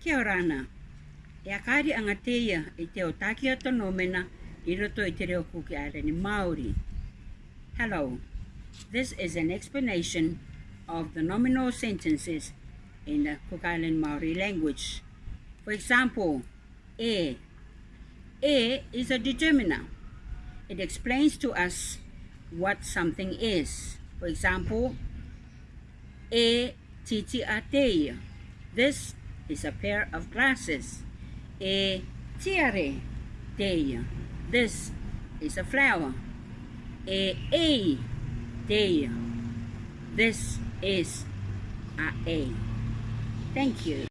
Kia i te o mena i roto i te reo kuki Māori. Hello. This is an explanation of the nominal sentences in the Cook Island Maori language. For example, e. E is a determiner. It explains to us what something is. For example, e titi a teia. This is a pair of glasses. E tiare. This is a flower. E teia. This is a A. Thank you.